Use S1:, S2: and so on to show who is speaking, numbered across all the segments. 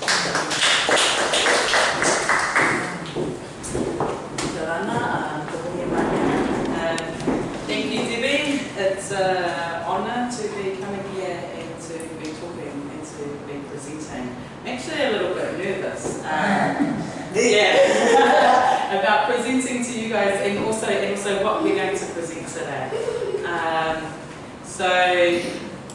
S1: Thank you, Debbie. It's an honour to be coming here and to be talking and to be presenting. I'm actually a little bit nervous. Um, yeah, about presenting to you guys and also and also what we're going to present today. Um, so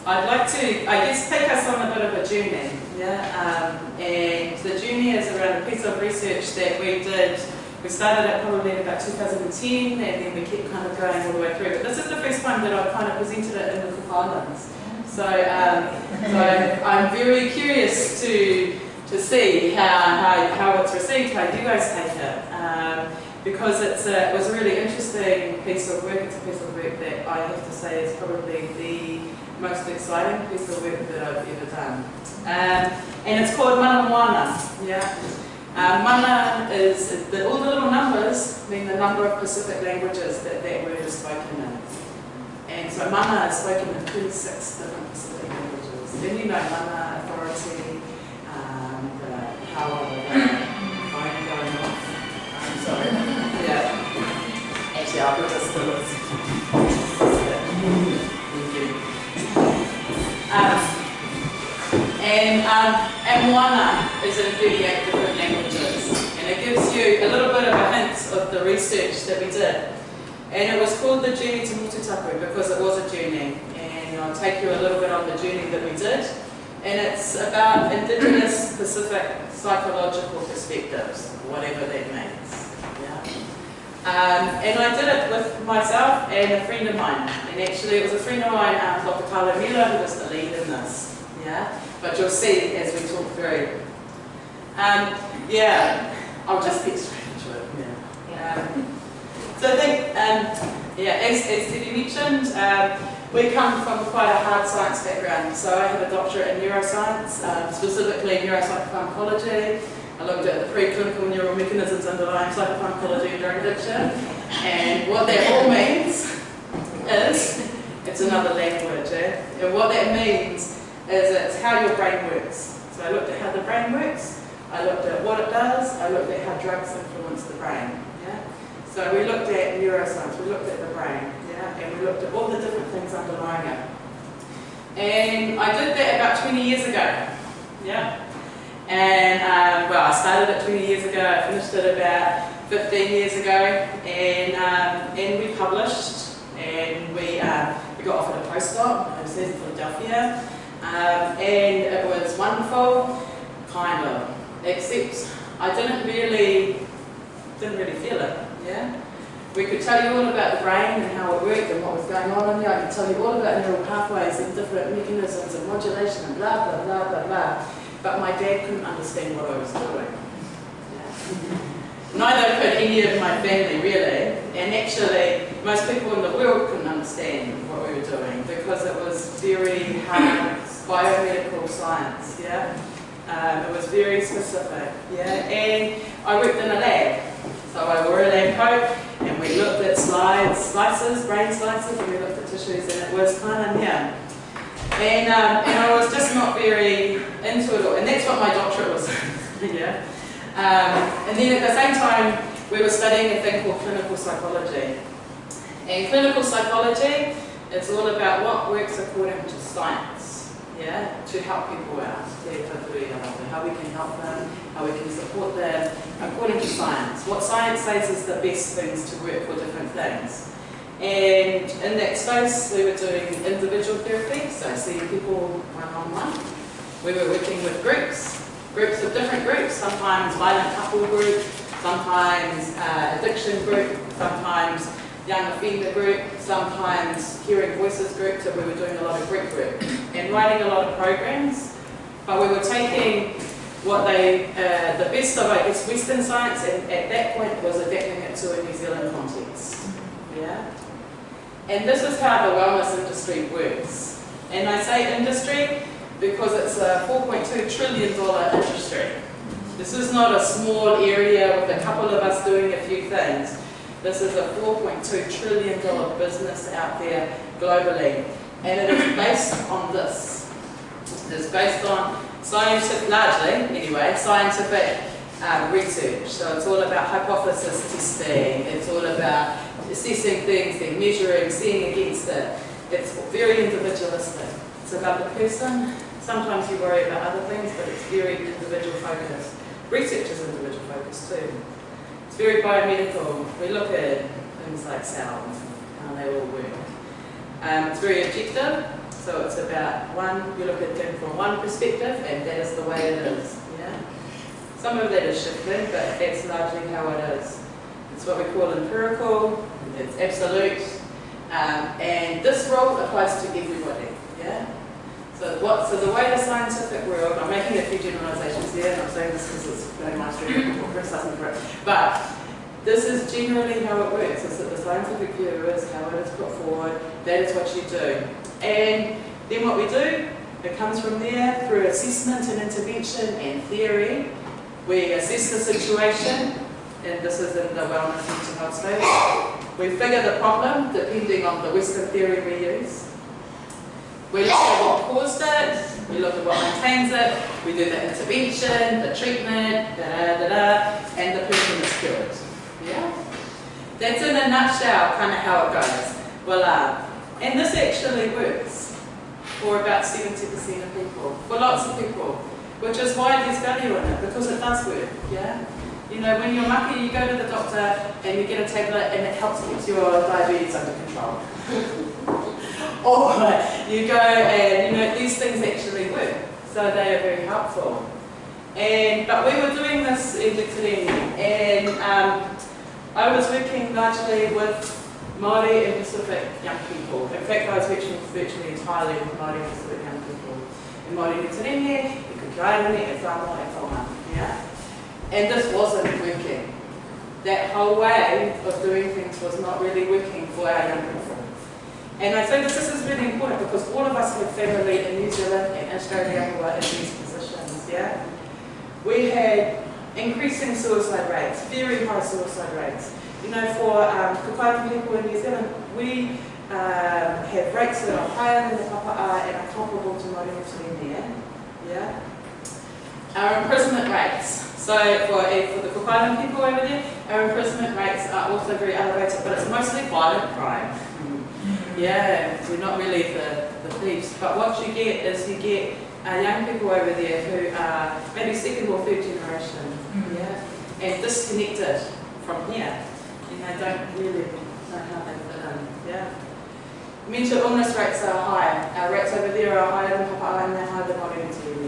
S1: I'd like to, I guess, take us on a bit of a journey. Yeah, um, and the journey is around a of research that we did. We started it probably in about 2010, and then we kept kind of going all the way through. But this is the first time that I've kind of presented it in the Cook Islands. So, um, so I'm very curious to to see how, how, how it's received, how you guys take it. Um, because it's a, it was a really interesting piece of work. It's a piece of work that I have to say is probably the most exciting piece of work that I've ever done. Um, and it's called Mana Moana. Yeah. Um, mana is, the, all the little numbers mean the number of Pacific languages that that word is spoken in. And so mana is spoken in 26 different Pacific languages. Then you know mana, authority, um, the how of the phone going off. I'm sorry. Yeah. Actually, I'll put. Thank you. Um, and, um, is in 38 different languages. And it gives you a little bit of a hint of the research that we did. And it was called the Journey to Motu Tapu because it was a journey. And I'll take you a little bit on the journey that we did. And it's about Indigenous Pacific psychological perspectives, whatever that means. Um, and I did it with myself and a friend of mine. And actually it was a friend of mine, um. Karlo Mila, who was the lead in this. Yeah. But you'll see as we talk through. Um, yeah, I'll just get straight into it. Yeah. Um, so I think, um, yeah, as, as Debbie mentioned, um, we come from quite a hard science background. So I have a doctorate in neuroscience, um, specifically neuropsychopharmacology. I looked at the preclinical neural mechanisms underlying psychopharmacology and drug addiction. And what that all means is, it's another language, eh? And what that means is it's how your brain works. So I looked at how the brain works, I looked at what it does, I looked at how drugs influence the brain. Yeah? So we looked at neuroscience, we looked at the brain, yeah? and we looked at all the different things underlying it. And I did that about 20 years ago. Yeah? And um, well, I started it 20 years ago, I finished it about 15 years ago, and, um, and we published, and we, uh, we got offered a postdoc, in Philadelphia, um, and it was wonderful, kind of, except I didn't really, didn't really feel it, yeah? We could tell you all about the brain and how it worked and what was going on in there. I could tell you all about neural pathways and different mechanisms and modulation and blah, blah, blah, blah, blah. But my dad couldn't understand what I was doing. Yeah. Neither could any of my family really. And actually, most people in the world couldn't understand what we were doing because it was very hard biomedical science, yeah? Um, it was very specific, yeah? And I worked in a lab. So I wore a lab coat and we looked at slides, slices, brain slices, and we looked at tissues and it was kind of, yeah. And, um, and I was just not very into it all. And that's what my doctorate was, yeah? Um, and then at the same time, we were studying a thing called clinical psychology. And clinical psychology it's all about what works according to science, yeah, to help people out, how we can help them, how we can support them, according to science. What science says is the best things to work for different things. And in that space, we were doing individual therapy, so seeing people one-on-one. -on -one. We were working with groups, groups of different groups, sometimes violent couple group, sometimes uh, addiction group, sometimes young offender group, sometimes hearing voices group, so we were doing a lot of group work and writing a lot of programs. But we were taking what they, uh, the best of, I guess, Western science, and at that point was adapting it to a New Zealand context. Yeah? And this is how the wellness industry works. And I say industry because it's a $4.2 trillion industry. This is not a small area with a couple of us doing a few things. This is a $4.2 trillion business out there globally. And it is based on this. It is based on scientific, largely anyway, scientific um, research. So it's all about hypothesis testing, it's all about assessing things, then measuring, seeing against it. It's very individualistic. It's about the person. Sometimes you worry about other things, but it's very individual focused. Research is individual focused too. It's very biomedical. We look at things like cells, how they all work. Um, it's very objective, so it's about one, you look at them from one perspective, and that is the way it is. Yeah? Some of that is shifting, but that's largely how it is. It's what we call empirical, it's absolute, um, and this rule applies to everybody. Yeah? So what? So the way the scientific world, I'm making a few generalizations here, and I'm saying this because it's very much before criticizing for it, but this is generally how it works, is that the scientific view is how it is put forward, that is what you do. And then what we do, it comes from there through assessment and intervention and theory. We assess the situation, and this is in the wellness mental health space. We figure the problem depending on the Western theory we use. We look at what caused it, we look at what maintains it, we do the intervention, the treatment, da da da da, and the person is cured. Yeah? That's in a nutshell kind of how it goes. Voila. Um, and this actually works for about 70% of people, for lots of people, which is why there's value in it, because it does work. Yeah? You know, when you're mucky, you go to the doctor and you get a tablet and it helps keep your diabetes under control. or you go and, you know, these things actually work. So they are very helpful. And, but we were doing this in Victorine and um, I was working largely with Māori and Pacific young people. In fact, I was working virtually entirely with Māori and Pacific young people. In Māori could drive in it, and Samoa and Tonga. Yeah? And this wasn't working. That whole way of doing things was not really working for our young people. And I think this is really important because all of us have family in New Zealand and Australia who are in these positions, yeah? We had increasing suicide rates, very high suicide rates. You know, for um, people in New Zealand, we um, have rates that are higher than the Papa'a and are comparable to Māori New Zealand, yeah? Our imprisonment rates, so for, for the Cook Island people over there, our imprisonment rates are also very elevated, but it's mostly violent crime. Yeah, we're not really the, the thieves. But what you get is you get uh, young people over there who are maybe second or third generation, mm-hmm. yeah, and disconnected from here, and they don't really know how they fit in, yeah. Mental illness rates are high. Our rates over there are higher than Papa Island, they're higher than yeah.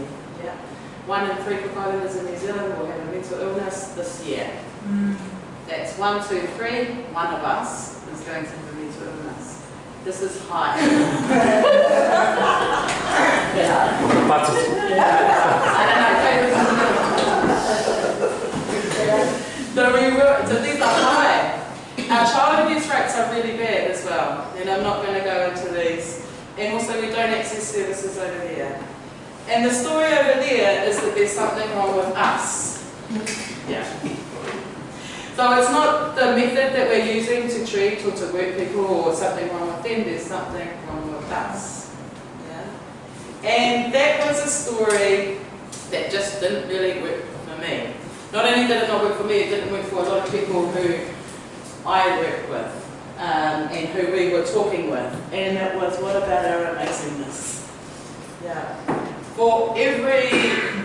S1: One in three Cook Islanders in New Zealand will have a mental illness this year. Mm. That's one, two, three. One of us is going to have a mental illness. This is high. yeah. I don't know. so, we so these are high. Our child abuse rates are really bad as well, and I'm not going to go into these. And also we don't access services over there. And the story over there is that there's something wrong with us. Yeah. So it's not the method that we're using to treat or to work people or something wrong with them, there's something wrong with us. Yeah? And that was a story that just didn't really work for me. Not only did it not work for me, it didn't work for a lot of people who I work with um, and who we were talking with. And it was, what about our amazingness? Yeah for every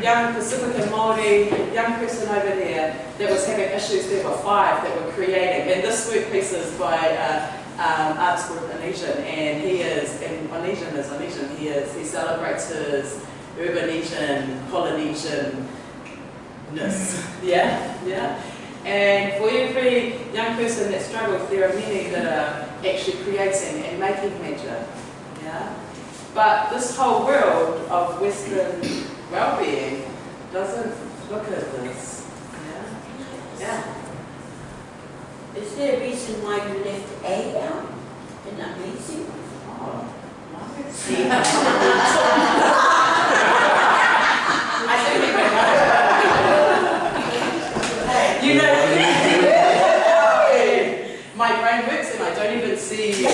S1: young Pacific and Māori young person over there that was having issues, there were five that were creating. And this workpiece is by uh, um, Arts Group Onesian, and he is, and Onesian is Onesian, he is, he celebrates his Urbanesian, Polynesian ness. Yeah, yeah. And for every young person that struggles, there are many that are actually creating and making magic. Yeah. But this whole world of Western well-being doesn't look at this. Yeah? Yeah.
S2: Is there a reason why you left A out? Isn't that amazing?
S1: Oh,
S2: See?
S1: I think you know, my brain works and I don't even see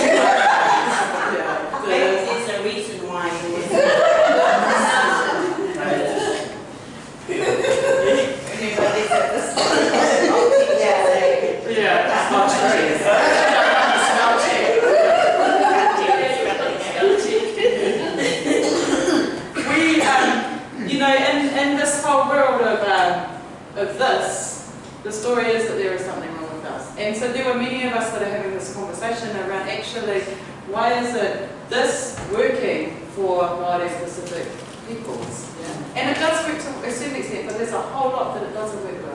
S1: of this, the story is that there is something wrong with us. And so there were many of us that are having this conversation around actually, why is it this working for Māori specific peoples? Yeah. And it does work to a certain extent, but there's a whole lot that it doesn't work with.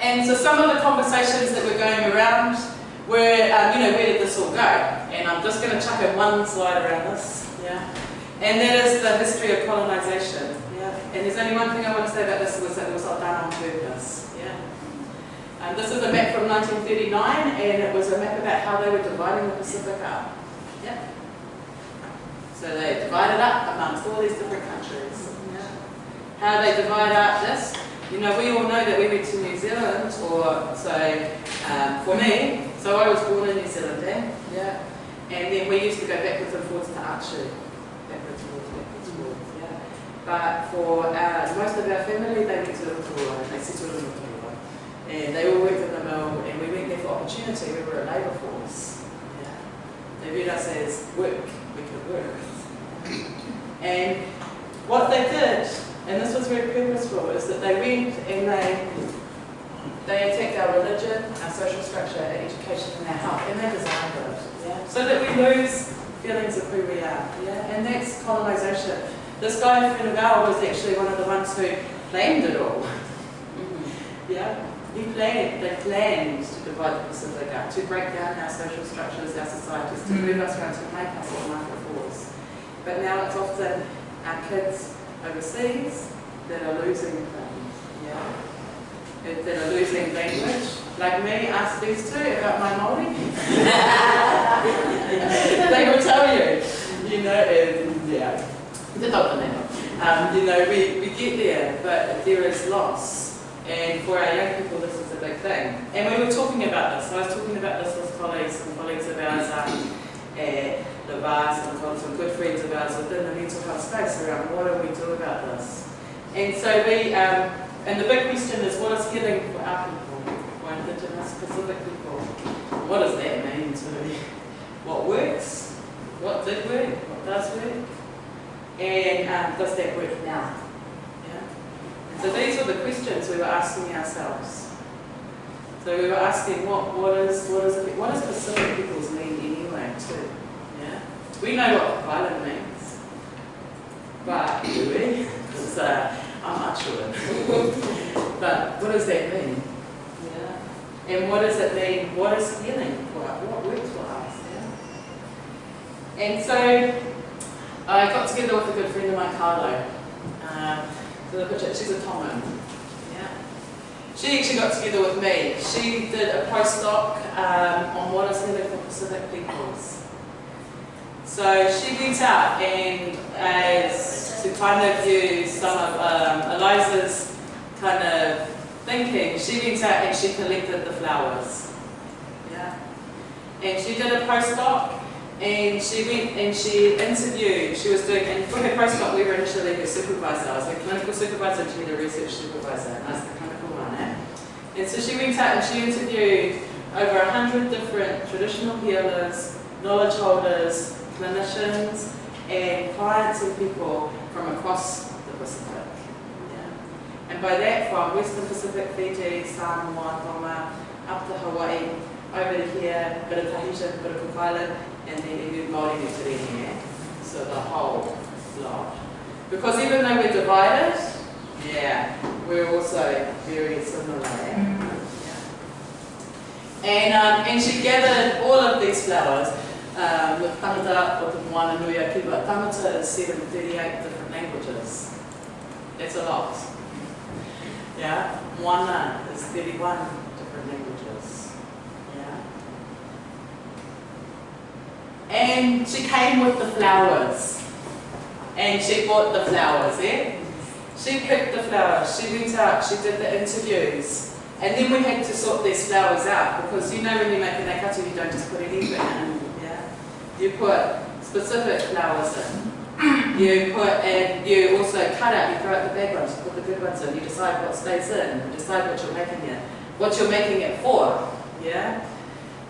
S1: And so some of the conversations that were going around were, um, you know, where did this all go? And I'm just going to chuck in one slide around this. Yeah. And that is the history of colonisation. And there's only one thing I want to say about this was that it was not done on purpose. Yeah. And this is a map from 1939, and it was a map about how they were dividing the Pacific up. Yeah. So they divided up amongst all these different countries. Yeah. How they divide up this. You know, we all know that we went to New Zealand, or so um, for me, so I was born in New Zealand, eh? Yeah. And then we used to go backwards and forwards to Archer. Backwards and forwards, backwards and forwards. But for uh, most of our family, they went to Rotorua, they settled in Rotorua. And they all worked in the mill, and we went there for opportunity, we were a labour force. Yeah. They viewed us as work, we could work. And what they did, and this was very purposeful, is that they went and they they attacked our religion, our social structure, our education, and our health, and they designed it. Yeah? So that we lose feelings of who we are. Yeah? And that's colonisation. This guy, Funagal, was actually one of the ones who planned it all. Mm-hmm. Yeah? He planned, they planned to divide the Pacific up, to break down our social structures, our societies, to move us around, to make us a market force. But now it's often our kids overseas that are losing things. Yeah? that are losing language, like me, ask these two about my Māori. they will tell you, you know, and, yeah, um, you know, we, we get there, but there is loss. And for our young people, this is a big thing. And we were talking about this. I was talking about this with colleagues and colleagues of ours um, at and some good friends of ours within the mental health space around what do we do about this. And so we, um, and the big question is, what is healing for our people, for Indigenous Pacific people? What does that mean to me? What works? What did work? What does work? And um, does that work now? Yeah? So these were the questions we were asking ourselves. So we were asking, what, what is what is what does Pacific peoples mean anyway, too? Yeah, we know what violent means, but do we? Because uh, I'm not sure. but what does that mean? Yeah. And what does it mean? What is healing for us? What works for us? Yeah. And so I got together with a good friend of mine, Karlo. Uh, she's a Tongan. Yeah. She actually got together with me. She did a postdoc um, on what is healing for Pacific peoples. So she went out and as to kind of use some of um, Eliza's kind of thinking, she went out and she collected the flowers. Yeah. And she did a postdoc and she went and she interviewed, she was doing, and for her postdoc we were initially her supervisor, I was her clinical supervisor and she was a research supervisor, and I was the clinical one. Eh? And so she went out and she interviewed over a hundred different traditional healers, knowledge holders, clinicians, and clients and people from across the Pacific. Yeah. And by that from Western Pacific, Fiji, Samoa, Tonga, up to Hawaii, over here, bit of Tahitian, bit of Cook Island, and then even Māori New Zealand. So the whole lot. Because even though we're divided, yeah, we're also very similar. Yeah. And, um, and she gathered all of these flowers um, with tangata o te moana nui a kiwa. Tangata is 738 different languages. That's a lot. Yeah, moana is 31 different languages. Yeah. And she came with the flowers. And she bought the flowers, eh? She picked the flowers, she went out, she did the interviews. And then we had to sort these flowers out because you know when you make an akatu you don't just put anything in. Yeah? You put specific flowers in. You put, and you also cut out, you throw out the bad ones, you put the good ones in, you decide what stays in, you decide what you're making it, what you're making it for, yeah?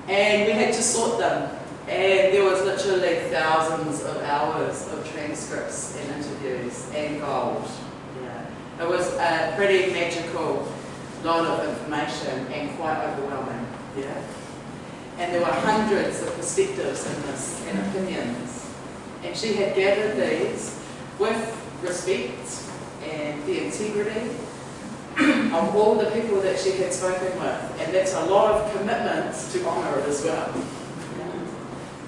S1: And we had to sort them. And there was literally thousands of hours of transcripts and interviews and gold. Yeah. It was, a pretty magical lot of information and quite overwhelming. Yeah. And there were hundreds of perspectives in this and opinions. And she had gathered these with respect and the integrity of all the people that she had spoken with. And that's a lot of commitment to honour it as well.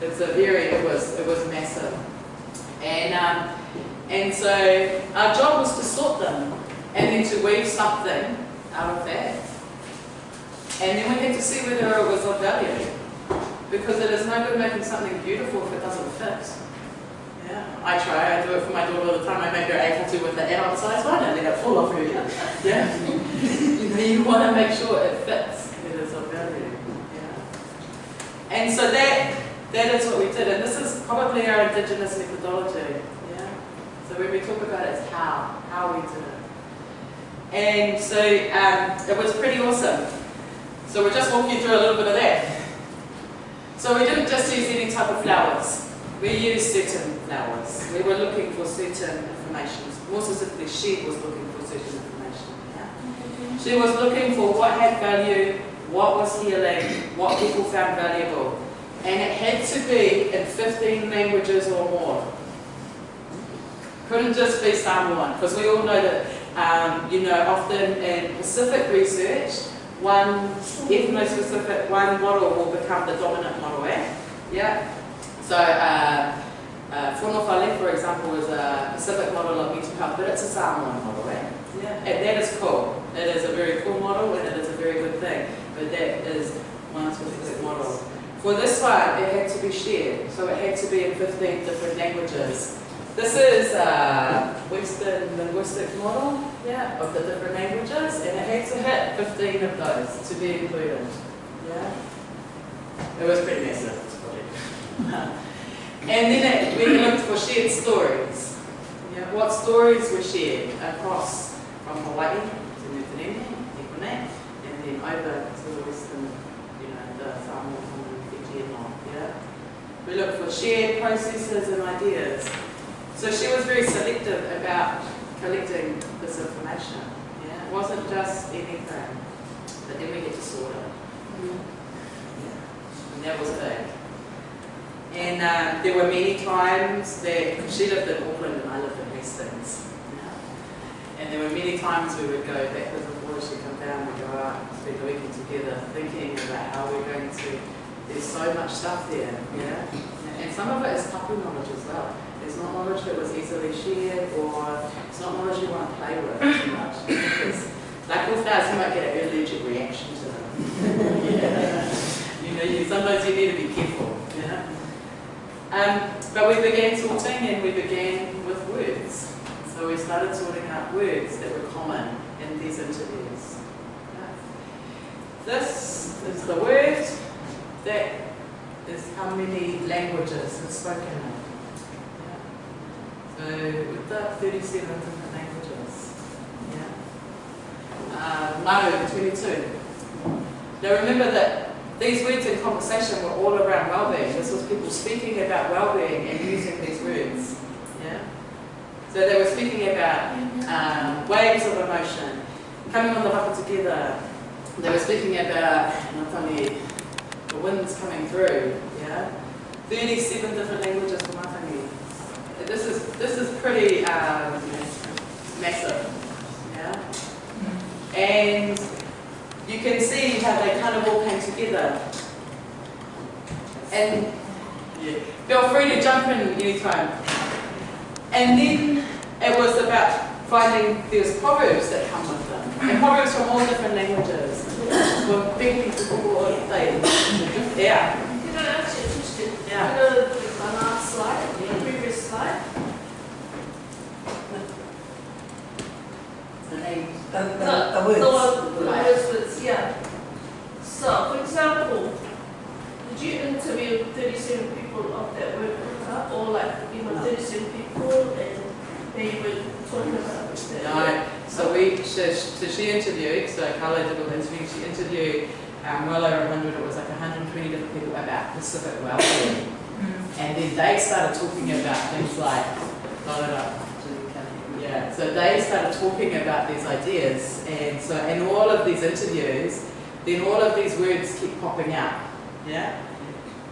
S1: It's a very, it was, it was massive. And, um, and so our job was to sort them and then to weave something out of that. And then we had to see whether it was of value. Because it is no good making something beautiful if it doesn't fit. Yeah, I try, I do it for my daughter all the time. I make her able to with the adult size one and then it fall off her. Yeah. you, know, you want to make sure it fits. It is of value. Yeah. And so that that is what we did. And this is probably our indigenous methodology. Yeah. So when we talk about it, it's how, how we did it. And so um, it was pretty awesome. So we'll just walk you through a little bit of that. So we didn't just use any type of flowers. We used certain flowers. We were looking for certain information. More specifically, she was looking for certain information. Yeah? She was looking for what had value, what was healing, what people found valuable. And it had to be in 15 languages or more. Couldn't just be Samoan, because we all know that, um, you know, often in Pacific research, one ethno-specific, one model will become the dominant model, eh? Yeah. So, uh, uh, Fonofale, for example, is a Pacific model of mental health, but it's a Samoan model, eh? Yeah. And that is cool. It is a very cool model, and it is a very good thing. But that is one specific model. For this one, it had to be shared, so it had to be in 15 different languages. This is a Western linguistic model yeah, of the different languages, and it had to hit 15 of those to be included. Yeah, It was pretty massive, and then it, we looked for shared stories. Yeah, what stories were shared across from Hawaii to New Zealand, and then over to the Western, you know, the Samoa, Fiji and all, yeah? We looked for shared processes and ideas. So she was very selective about collecting this information. Yeah, it wasn't just anything, but then we get to sort it. Yeah. And that was big. And um, there were many times that, she lived in Auckland and I lived in Hastings, yeah. and there were many times we would go backwards and forwards, she'd come down, we'd go out, spend the weekend together, thinking about how we're going to, there's so much stuff there, yeah. And some of it is tapu knowledge as well. It's not knowledge that was easily shared or it's not knowledge you want to play with too much. Because like with flowers, you might get an allergic reaction to them. yeah. You know, you, sometimes you need to be careful. Yeah. Um, but we began sorting and we began with words. So we started sorting out words that were common in these interviews. This is the word that is how many languages it's spoken in. So we've got 37 different languages. Yeah. Uh, Maru, 22. Now remember that these words in conversation were all around well-being. This was people speaking about well-being and using these words. Yeah. So they were speaking about um, waves of emotion, coming on the haka together. They were speaking about not only the winds coming through, yeah. 37 different languages for Matangi this is this is pretty um, massive, yeah. And you can see how they kind of all came together. And yeah, feel free to jump in anytime. And then it was about finding there's proverbs that come with them, and proverbs from all different languages. From big people all things. Yeah.
S3: You know, actually interested.
S1: Yeah.
S3: You know, my last slide, the previous slide.
S4: The name, the, the,
S3: The,
S4: the words.
S3: the the words, words, yeah. So, for example, did you interview thirty-seven people of that word, uh, or like, you know,
S4: No.
S3: thirty-seven people and they were talking about that?
S1: No, so we, so, so she interviewed, so Karlo did all the interviews, she interviewed um, well over 100, it was like 120 different people about Pacific well-being. And then they started talking about things like, yeah, Yeah, so they started talking about these ideas, and so in all of these interviews, then all of these words keep popping out. Yeah,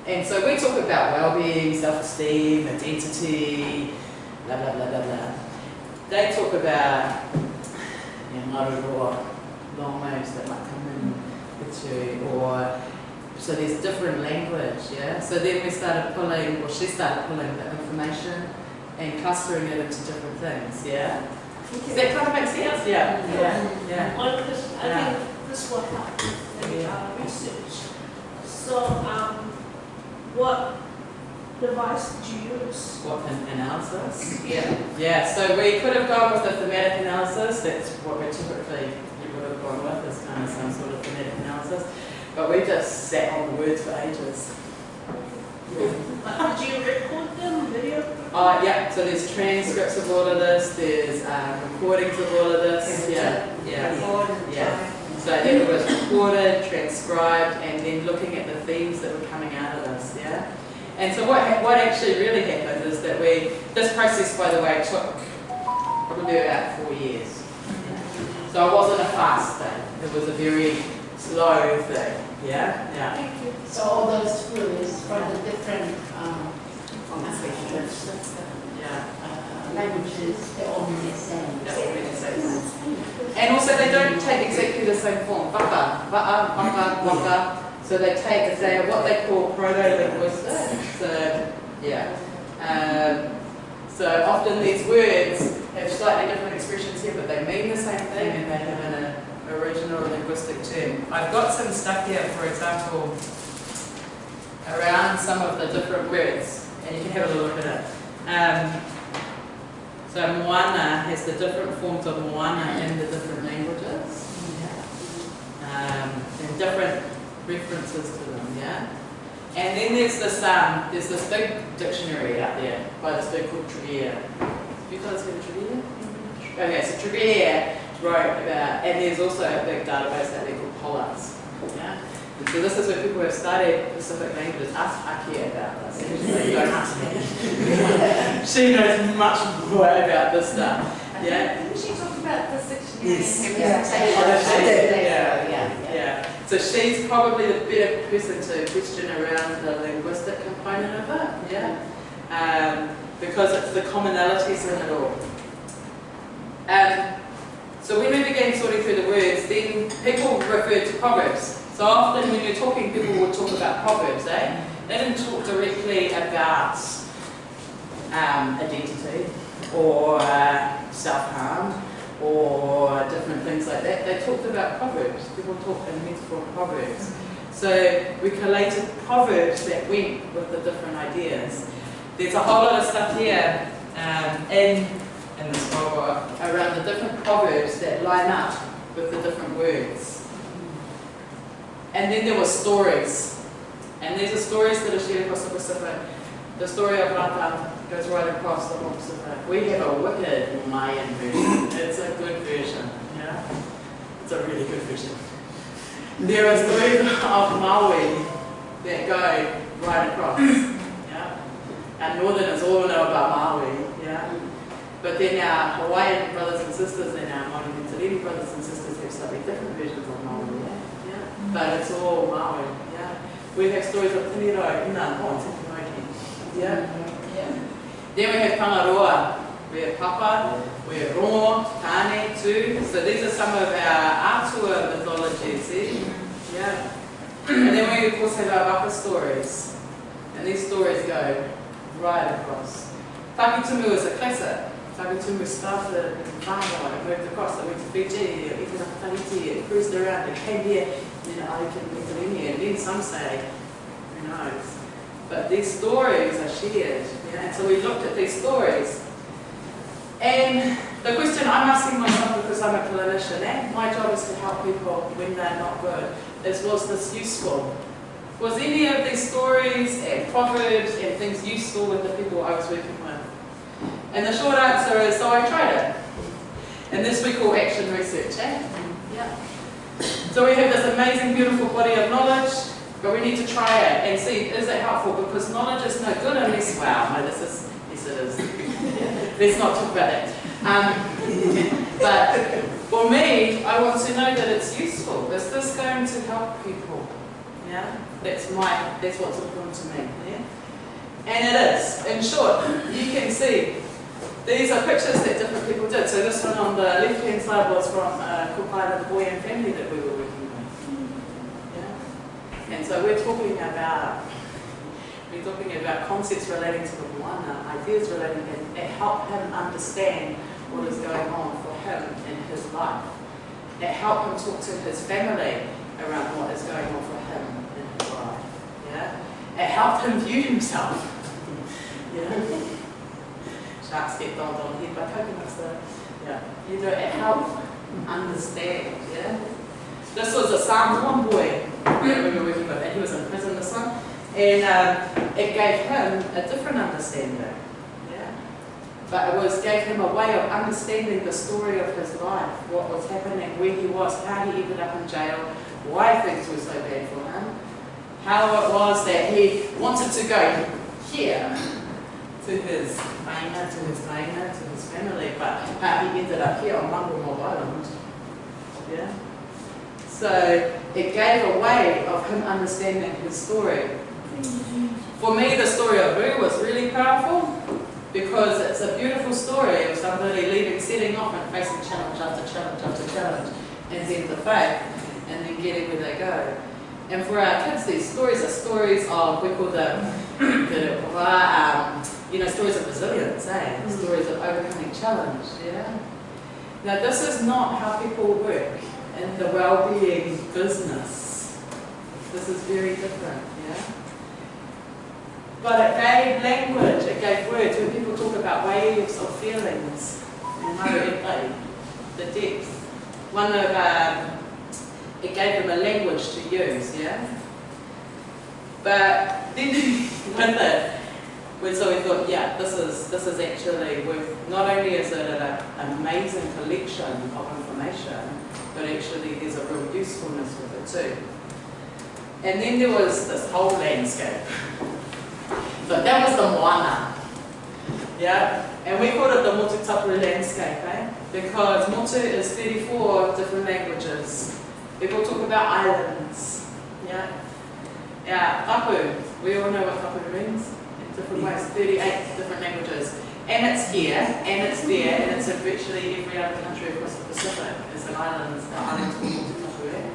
S1: and so we talk about well-being, self-esteem, identity, blah blah blah blah blah. They talk about you know, long waves that might come in with you, or so there's different language. Yeah, so then we started pulling, or she started pulling the information and clustering it into different things. Yeah. Does that kind of make sense? Yeah. Yeah. Yeah.
S3: Question, I
S1: Yeah.
S3: think this will help with
S1: Yeah.
S3: uh, research. So, um, what device did you use?
S1: What an analysis?
S3: Yeah.
S1: Yeah, so we could have gone with a thematic analysis, that's what we typically you would have gone with, is kind of some sort of thematic analysis. But we just sat on the words for ages.
S3: Uh, Did you record them, video?
S1: Uh, yeah, so there's transcripts of all of this, there's uh, recordings of all of this, yeah, yeah. Yeah. So it was recorded, transcribed, and then looking at the themes that were coming out of this, yeah? And so what, what actually really happened is that we, this process, by the way, took probably about four years. So it wasn't a fast thing, it was a very slow thing, yeah? Yeah.
S3: Thank you.
S4: So all those clues from the different um,
S1: Yeah.
S4: uh, languages, they all mean the same.
S1: That's what we say. And also they don't take exactly the same form. Waka, wa'a, waka, waka. So they take, they are what they call proto-linguistic. So, yeah. Um, so often these words have slightly different expressions here, but they mean the same thing and they have an original linguistic term. I've got some stuff here, for example, around some of the different words, and you can have a look at it. Um, so moana has the different forms of moana in the different languages. Um, and different references to them, yeah? And then there's this, um, there's this big dictionary out there by this big called Tregear. Have you guys heard of Tregear? Okay, so Tregear wrote about, and there's also a big database out there called Pollex. Yeah? And so this is where people have studied Pacific languages. Ask Aki about this. You don't ask me. she knows much more about this stuff. Yeah?
S5: Didn't she talk about the dictionary
S1: Yes.
S5: and
S4: Yeah.
S1: Oh, that's Yeah.
S4: Yeah, Yeah.
S1: So she's probably the better person to question around the linguistic component of it. Yeah. Um, because it's the commonalities in it all. Um, so when we began sorting through the words, then people referred to proverbs. So often when you're talking, people would talk about proverbs, eh? They didn't talk directly about um, identity or uh, self-harm or different things like that. They talked about proverbs. People talk in metaphor proverbs. So we collated proverbs that went with the different ideas. There's a whole lot of stuff here um, in, in this book around the different proverbs that line up with the different words. And then there were stories. And these are stories that are shared across the Pacific. The story of Rata goes right across the whole Pacific. We have a wicked Mayan version. It's a good version. Yeah? It's a really good version. There is are stories of Maui that go right across. Yeah? And Northerners all know about Maui. Yeah? But then our Hawaiian brothers and sisters and our Maori and Talini brothers and sisters have slightly different versions of Maui. Yeah? Yeah? But it's all Maui. Yeah? We have stories of Mo, Tikinoki. Yeah?
S4: Yeah.
S1: Then we have Tangaroa, we have Papa, we have Rongo, Tane, too. So these are some of our Atua mythologies, see? Yeah. And then we of course have our Waka stories. And these stories go right across. Takitumu is a classic. Takitumu started in Whangawa, it moved across, it went to Fiji, it went to Tahiti, it cruised around, it came here, and then I can Pennsylvania. And then some say, who knows? But these stories are shared. And so we looked at these stories. And the question I'm asking myself because I'm a clinician, and my job is to help people when they're not good, is was this useful? Was any of these stories and proverbs and things useful with the people I was working with? And the short answer is, so I tried it. And this we call action research, eh? Yeah. So we have this amazing, beautiful body of knowledge, but we need to try it and see, is it helpful? Because knowledge is no good unless, wow, no, this is, yes it is. Let's not talk about that. Um, but for me, I want to know that it's useful. Is this going to help people? Yeah, that's my, that's what's important to me. Yeah? And it is. In short, you can see these are pictures that different people did. So this one on the left-hand side was from uh, Cook Island boy and family that we were with. And so we're talking about we're talking about concepts relating to the moana, ideas relating and it help him understand what is going on for him in his life. It helped him talk to his family around what is going on for him in his life. Yeah? It helped him view himself. yeah? Sharks get dolled on the head by coconuts though. Yeah. You know, it helped understand. Yeah? This was a Samoan boy were working with, and he was in prison this one. And um, it gave him a different understanding. Yeah? But it was gave him a way of understanding the story of his life, what was happening, where he was, how he ended up in jail, why things were so bad for him, how it was that he wanted to go here to his maina, to his maina, to his family, but how he ended up here on Mangumog Island. Yeah? So it gave a way of him understanding his story. For me, the story of Boo was really powerful because it's a beautiful story of somebody leaving, setting off and facing challenge after challenge after challenge and then the faith and then getting where they go. And for our kids, these stories are stories of, we call them, um, you know, stories of resilience, eh? Stories of overcoming challenge, yeah? Now, this is not how people work in the well-being business. This is very different, yeah? But it gave language, it gave words. When people talk about waves of feelings, the depth, one of, um, it gave them a language to use, yeah? But then with it, when so we thought, yeah, this is this is actually worth. Not only is it an amazing collection of information, but actually there's a real usefulness with it too. And then there was this whole landscape. So that was the moana. Yeah? And we called it the Motu landscape, eh? Because Motu is 34 different languages. People talk about islands. Yeah? Yeah, tapu. We all know what tapu means in different ways. 38 different languages. And it's here, and it's there, and it's in virtually every other country across the Pacific. It's an island, the island called Motu Tapu, eh?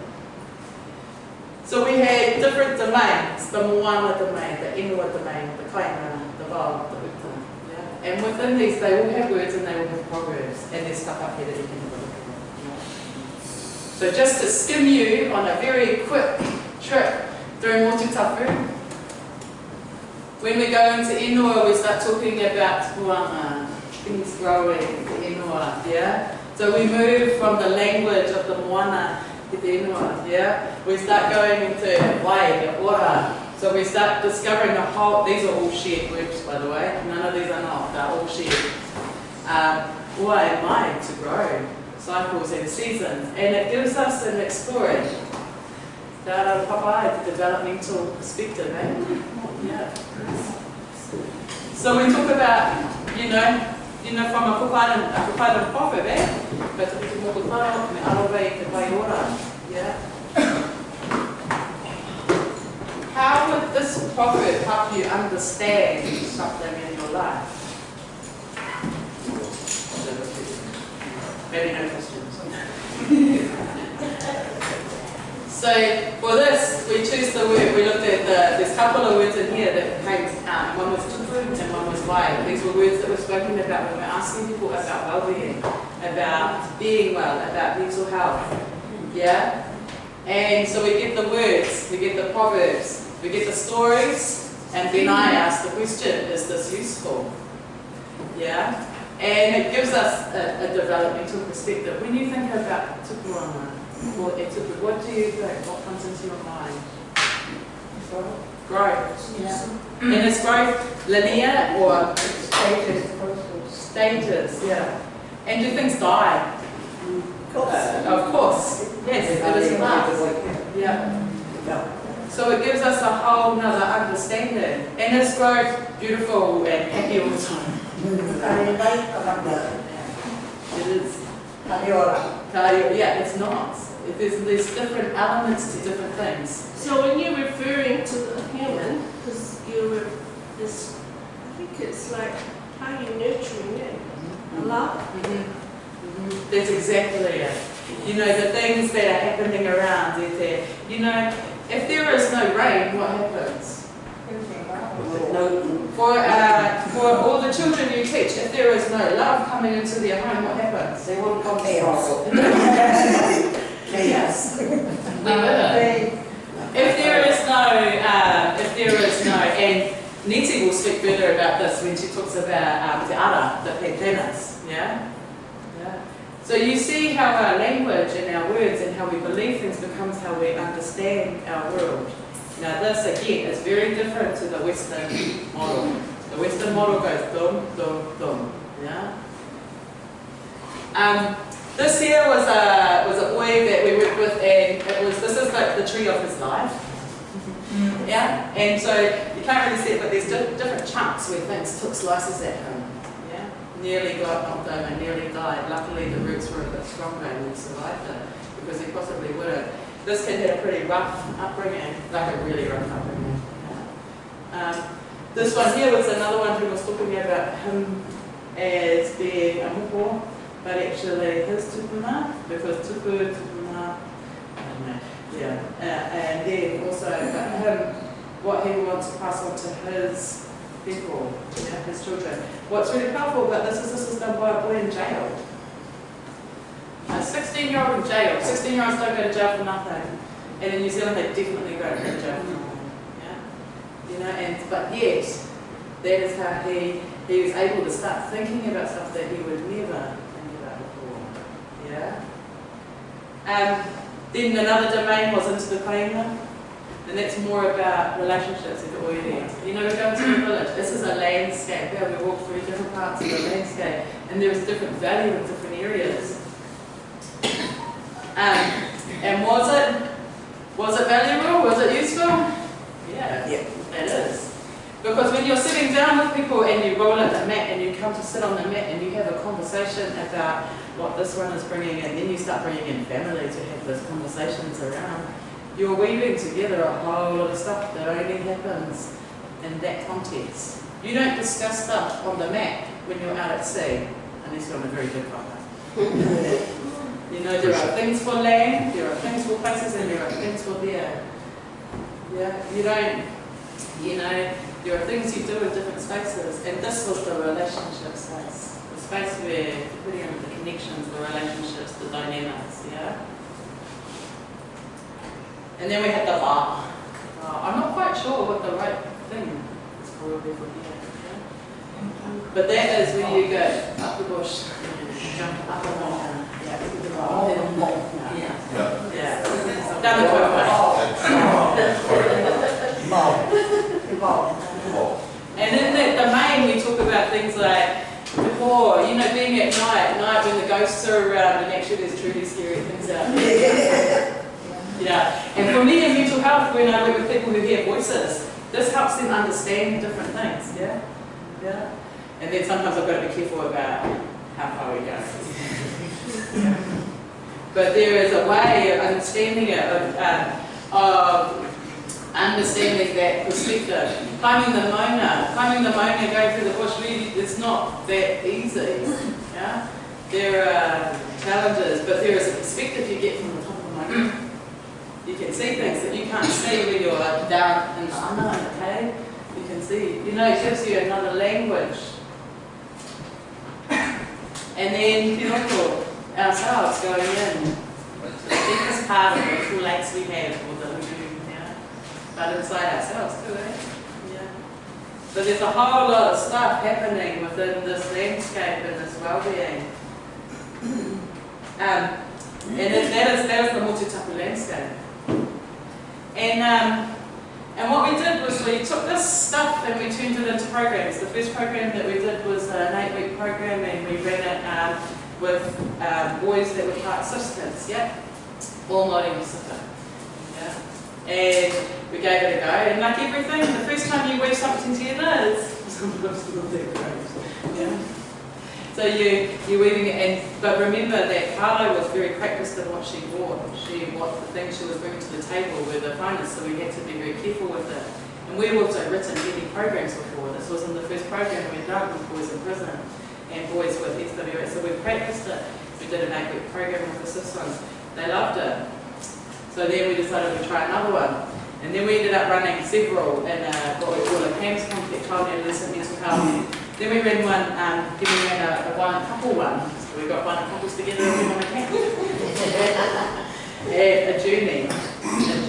S1: So we had different domains, the Moana domain, the Inua domain, the Kainga, the Val, the Uta. Yeah? And within these, they all have words and they all have proverbs, and there's stuff up here that you can have a look at. So just to skim you on a very quick trip through Motu Tapu, when we go into Inua, we start talking about tuanga, things growing, the Inua, yeah? So we move from the language of the Moana to the Inua, yeah? We start going into Wai, Ora. So we start discovering a whole, these are all shared words by the way, none of these are not, they're all shared. Um, Wai Mai, to grow, cycles and seasons, and it gives us an exploring. Dara Papai, the developmental perspective, eh? Yeah. So we talk about, you know, to? How would this proverb help you understand something in your life? Maybe no questions. So for this, we choose the word, we looked at the, there's a couple of words in here that came um, out. One was tupu and one was These were words that were spoken about when we're asking people about well-being, about being well, about mental health. Yeah? And so we get the words, we get the proverbs, we get the stories, and then I ask the question, is this useful? Yeah? And it gives us a, a developmental perspective. When you think about etupu, what do you think? What comes into your mind? Growth. Yeah. And is growth linear or
S2: Status,
S1: status? Yeah. And do things die? Uh, of course. Yes, it is last. Yeah. So it gives us a whole nother understanding. And is growth beautiful and happy all the time?
S2: I like about the
S6: Taliora.
S1: Kario, yeah, it's not. It- There's, there's different elements to different things.
S3: So when you're referring to the human, because you're this, I think it's like how you nurturing it. Love.
S1: Mhm. Mhm. That's exactly it. You know, the things that are happening around is there. You know, if there is no rain, what happens?
S2: No,
S1: For, uh, for all the children you teach, if there is no love coming into their home, what happens?
S2: they won't come to
S6: Chaos.
S2: school.
S1: Yes.
S4: We were.
S1: If there is no, uh, if there is no, and Niti will speak further about this when she talks about um, te ara, the pantanas, yeah? yeah? So you see how our language and our words and how we believe things becomes how we understand our world. Now this again is very different to the Western model. The Western model goes dum, dum, dum, yeah? Um, this here was a that we worked with, and it was this is like the tree of his life. Yeah, and so you can't really see it, but there's di- different chunks where things took slices at him. Yeah, nearly got knocked over, and nearly died. Luckily, the roots were a bit stronger, and he survived it because he possibly would have. This kid had a pretty rough upbringing, like a really rough upbringing. Yeah. Um, this one here was another one who was talking about him as being a mupo, but actually his tupuna, because tupu, tupuna, I don't know, yeah. Uh, and then also him, what he wants to pass on to his people, yeah, his children. What's really powerful about this is this was done by a boy in jail. A 16 year old in jail. 16 year olds don't go to jail for nothing. And in New Zealand, they definitely go to jail for nothing. Yeah? You know, and but yet, that is how he he was able to start thinking about stuff that he would never. Yeah. Um, then another domain was into the kainga, and that's more about relationships with the oire. You know, we're going to a village. This is a landscape. Yeah, we walk through different parts of the landscape, and there's different value in different areas. Um, and was it was it valuable? Was it useful? Yeah,
S6: Yeah.
S1: it is. Because when you're sitting down with people and you roll out the mat and you come to sit on the mat and you have a conversation about what this one is bringing in, then you start bringing in family to have those conversations around, you're weaving together a whole lot of stuff that only happens in that context. You don't discuss stuff on the mat when you're out at sea, unless you're on a very good boat. You know, there are things for land, there are things for places, and there are things for there. Yeah, you don't, you know, there are things you do in different spaces, and this was the relationship space. The space where you're putting in the connections, the relationships, the dynamics, yeah? And then we had the bar. Uh, I'm not quite sure what the right thing is probably for here. Yeah? But that is where you go up the bush, jump up a mountain. Yeah, to the bar. Yeah.
S7: Yeah.
S1: Yeah. Down the quick way. And in that domain, we talk about things like before, you know, being at night, at night when the ghosts are around, and actually there's truly scary things out there. Yeah, and for me in mental health, when I work with people who hear voices, this helps them understand different things. Yeah, yeah. And then sometimes I've got to be careful about how far we go. But there is a way of understanding it, of, um, of understanding that perspective. Climbing the Mona, climbing the Mona, going through the bush, really, it's not that easy. Yeah? There are challenges, but there is a perspective you get from the top of the Mona. You can see things that you can't see when you're down in the the cave. You can see, you know, it gives you another language. And then you Pinocchio, ourselves going in, the deepest part of the little lakes we have, or the lagoon, yeah. But inside ourselves too, eh? Yeah. So there's a whole lot of stuff happening within this landscape and this well-being. Um, and it, that is that is the Motu Tapu landscape. And um, and what we did was we took this stuff and we turned it into programs. The first program that we did was an eight-week program, and we ran it um, with um, boys that were participants. Yeah, all Māori Pacific. And we gave it a go. And like everything, the first time you weave something together, it's. Yeah. So you, you're weaving it, and, but remember that Karlo was very practiced in what she wore. She, what the things she was bringing to the table were the finest, so we had to be very careful with it. And we've also written many programs before. This wasn't the first program we'd done with boys in prison and boys with SWA. So we practiced it. We did an eight-week program with the systems. They loved it. So then we decided to try another one. And then we ended up running several in a, what we call a CAMHS complex, child and adolescent mental health. Then we ran one, um, then we ran a, a violent couple one. So we got one couples together and went on a camp. a, a journey, a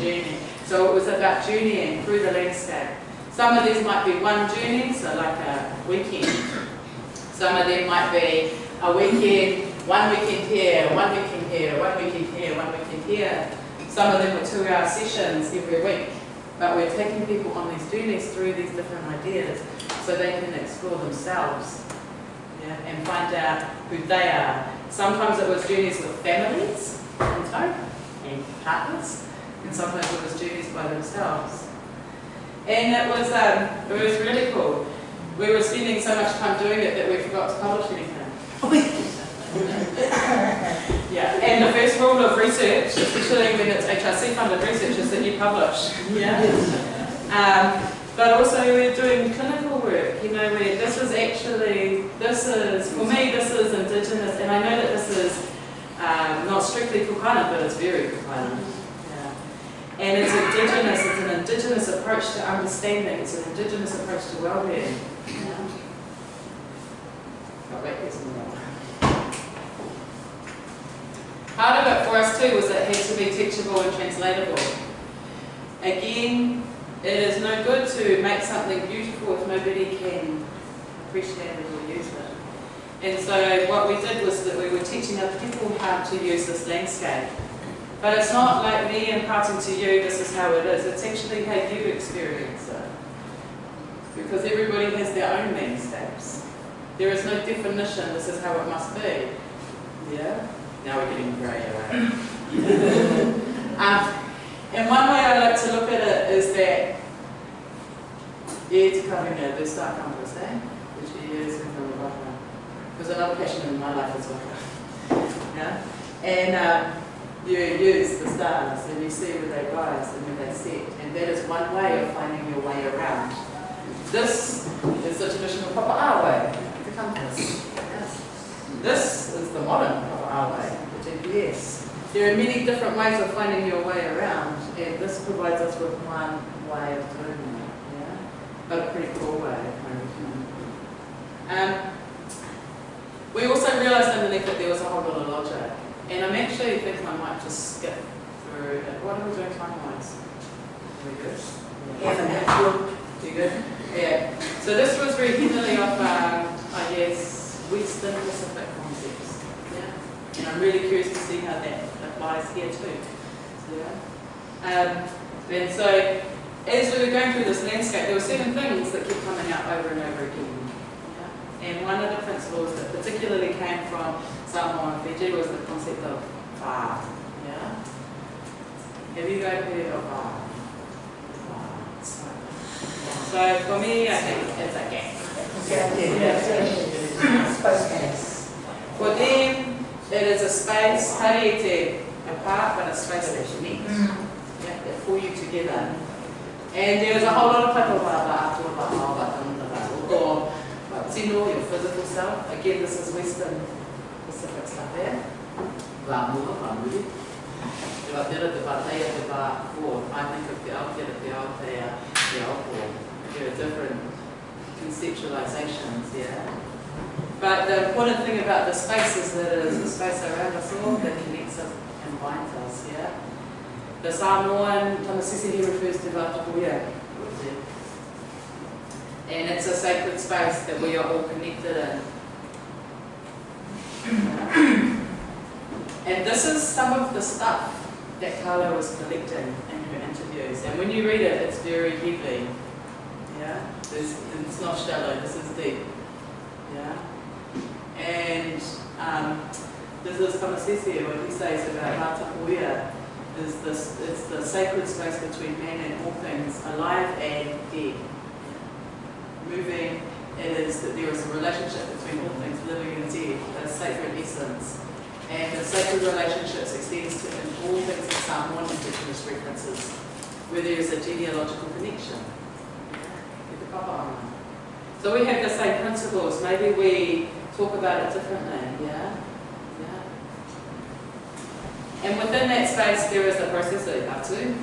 S1: journey. So it was about journeying through the landscape. Some of these might be one journey, so like a weekend. Some of them might be a weekend, one weekend here, one weekend here, one weekend here, one weekend here. Some of them were two-hour sessions every week. But we're taking people on these journeys through these different ideas so they can explore themselves yeah, and find out who they are. Sometimes it was journeys with families in tow and partners, and sometimes it was journeys by themselves. And it was, um, it was really cool. We were spending so much time doing it that we forgot to publish anything. yeah, and the first rule of research, especially when it's HRC funded research, is that you publish. Yeah. Um, but also we're doing clinical work, you know, where this is actually, this is, for me, this is Indigenous, and I know that this is um, not strictly Kukana, but it's very Kukana. Yeah. And it's Indigenous, it's an Indigenous approach to understanding, it's an Indigenous approach to well-being. Yeah. Oh, wait, here's some more. Part of it for us was that it had to be teachable and translatable. Again, it is no good to make something beautiful if nobody can appreciate it or use it. And so what we did was that we were teaching other people how to use this landscape. But it's not like me imparting to you, this is how it is. It's actually how you experience it. Because everybody has their own landscapes. There is no definition, this is how it must be. Yeah? Now we're getting grey, right? um, and one way I like to look at it is that e te karinga, the star compass, eh? Which is in the waka. Because another passion in my life is waka. Yeah? And um, you use the stars and you see where they rise and where they set. And that is one way of finding your way around. This is the traditional Papa'ā way, the compass. This is the modern Papa'ā way, the GPS. There are many different ways of finding your way around, and this provides us with one way of doing it, yeah? But a pretty cool way, um, We also realised underneath that there was a whole lot of logic, and I'm actually thinking I might just skip through it. What are we doing time-wise? Are we good?
S2: Yeah.
S1: You good? Yeah. So this was very heavily of, um, I guess, Western Pacific concepts. Yeah. And I'm really curious to see how that applies here too. So, yeah. Um, and so, as we were going through this landscape, there were certain things that kept coming up over and over again. Yeah. And one of the principles that particularly came from Samoa and Fiji was the concept of va. Yeah. Have you guys heard of va? So for me, I think it's a game. For them, it is a space, harete, apart, but a space that you connects. Yeah, that pull you together. And there's a whole lot of people about about or tino, your physical self. Again, this is Western Pacific stuff there. Wa mua, wa muri. Te wa tera, te wa teia, te wa. I think of the Aotearoa, the Aotea, te Aopo. There are different conceptualizations, yeah. But the important thing about the space is that it is a space around us all that connects us and binds us, yeah. The Samoan Tamasese he refers to Vatapuia. And it's a sacred space that we are all connected in. And this is some of the stuff that Karlo was collecting in her interviews. And when you read it, it's very heavy. Yeah? There's, it's not shallow, this is deep. Yeah? And um, this is Tamasese, what he says about Vatapuia is this, it's the sacred space between man and all things, alive and dead. Moving it is that there is a relationship between all things living and dead, a sacred essence. And the sacred relationships extends to all things in Psalm 1 indigenous references, where there is a genealogical connection. With the papa online. So we have the same principles, maybe we talk about it differently, yeah? Yeah. And within that space, there is a process of atu.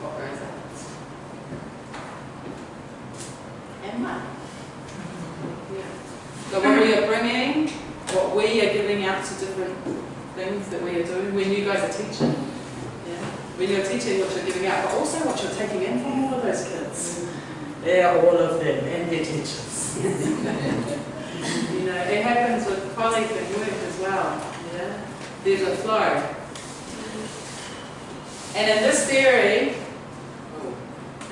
S1: What grows out? And? Yeah. So what we are bringing, what we are giving out to different things that we are doing, when you guys are teaching, yeah? When you're teaching what you're giving out, but also what you're taking in from all of those kids. Yeah, all of them, and their teachers. you know, it happens with colleagues at work as well. Yeah, there's a flow. And in this theory,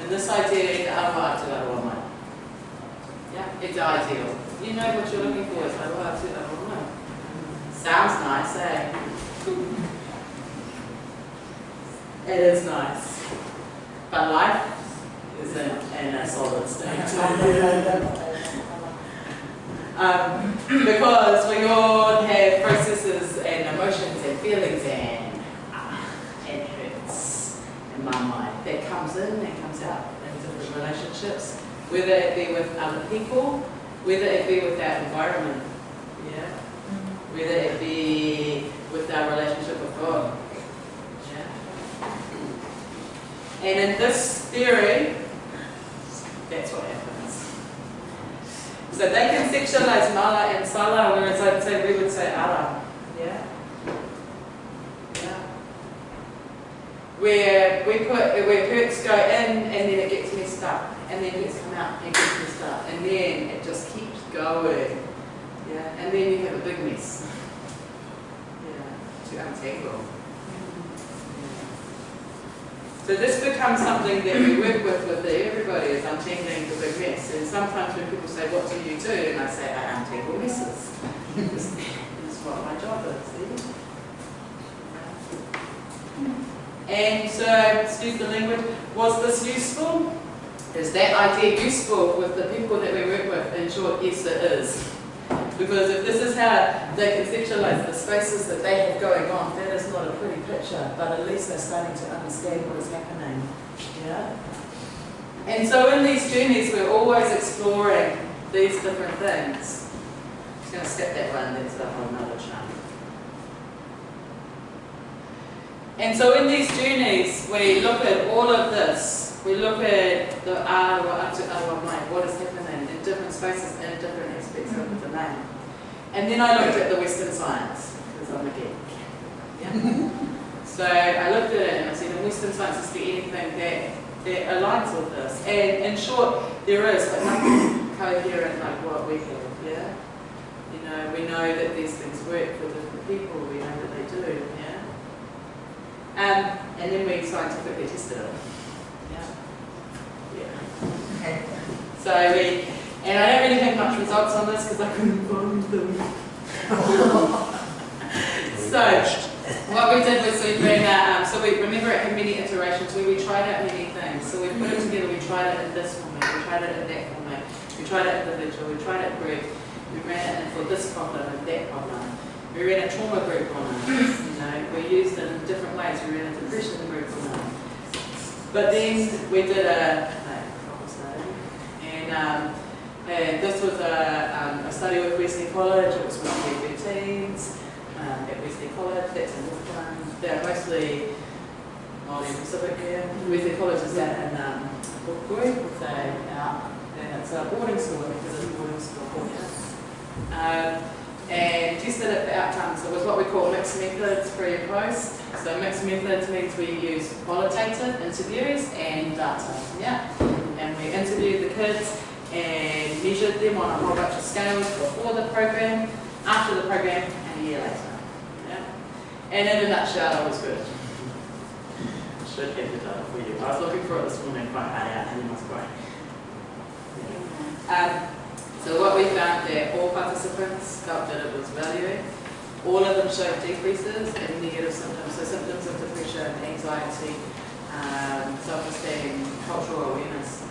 S1: in this idea. Yeah, it's ideal. You know what you're looking for is. Sounds nice, eh? It is nice. But life isn't in a solid state. Um, because we all have processes and emotions and feelings and uh, and hurts in my mind that comes in and comes out in different relationships, whether it be with other people, whether it be with our environment, yeah, whether it be with our relationship with God, yeah. And in this theory, that's what happens. So they can sexualize mala and sala, whereas I'd say we would say ara. Yeah? Yeah. Where we put where hurts go in and then it gets messed up. And then hurts come out and gets messed up. And then it just keeps going. Yeah. And then you have a big mess. Yeah. To untangle. So this becomes something that we work with with everybody is untangling the big mess. And sometimes when people say, what do you do? And I say, I untangle messes. this is what my job is. See? And so, excuse the language, was this useful? Is that idea useful with the people that we work with? In short, yes it is. Because if this is how they conceptualize the spaces that they have going on, that is not a pretty picture, but at least they're starting to understand what is happening. Yeah? And so in these journeys, we're always exploring these different things. I'm just going to skip that one, that's a whole nother chunk. And so in these journeys, we look at all of this. We look at the awa up to awa mind, what is happening in different spaces and different aspects of the domain. And then I looked at the Western science, because I'm a geek. Yeah? so I looked at it and I said, in Western science, is there anything that, that aligns with this? And in short, there is, but nothing coherent like what we have, yeah? You know, we know that these things work for different people, we know that they do, yeah? Um, and then we scientifically tested it. Yeah. Yeah. Okay. So we, and I don't really have much results on this because I couldn't find them. so what we did was we ran out, um, so we remember it had many iterations where we tried out many things. So we put it together, we tried it in this format, we tried it in that format, we tried it individual, we tried it group, we ran it for this problem and that problem. We ran a trauma group on it, you know, we used it in different ways, we ran a depression group on it. But then we did a, and, um, and this was a, um, a study with Wesley College, it was with P13s um, at Wesley College, that's in Auckland. They're mostly Māori Pacific here. Wesley College is down in um, Pukui, so out, and it's a boarding school, think it's a boarding school. Yeah. Um, and tested it for outcomes. So it was what we call mixed methods pre and post. So mixed methods means we use qualitative interviews and data. Yeah. And we interviewed the kids and measured them on a whole bunch of scales before the program, after the program, and a year later. Yeah. And in a nutshell, it was good. Should have the data for you. I was looking for it this morning, quite hard out, and it was great. Yeah. Um, so what we found that all participants felt that it was valuing. All of them showed decreases in negative symptoms, so symptoms of depression, anxiety, um, self-esteem, cultural awareness.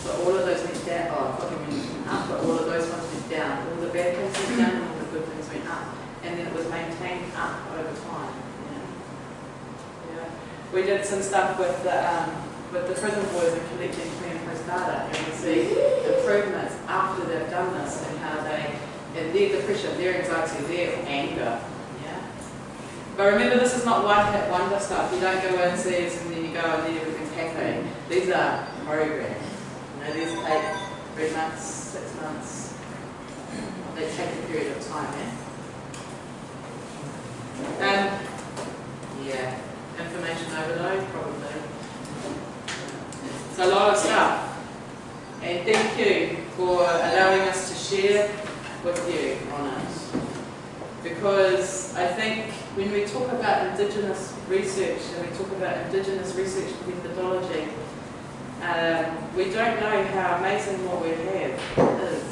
S1: So all of those went down, oh, Kohimarama went up, but all of those ones went down. All the bad things went down and all the good things went up. And then it was maintained up over time. Yeah. Yeah. We did some stuff with the, um, with the prison boys and collecting pre and post data, and we see improvements after they've done this and how they, and their depression, their anxiety, their anger. Yeah. But remember, this is not one hit wonder stuff. You don't go in, see and then you go and then everything's happy. These are programs. Know, these take three months, six months. They take a period of time, yeah? Um, yeah, information overload, probably. It's a lot of stuff. And thank you for allowing us to share with you on it. Because I think when we talk about Indigenous research and we talk about Indigenous research methodology, um, we don't know how amazing what we have is.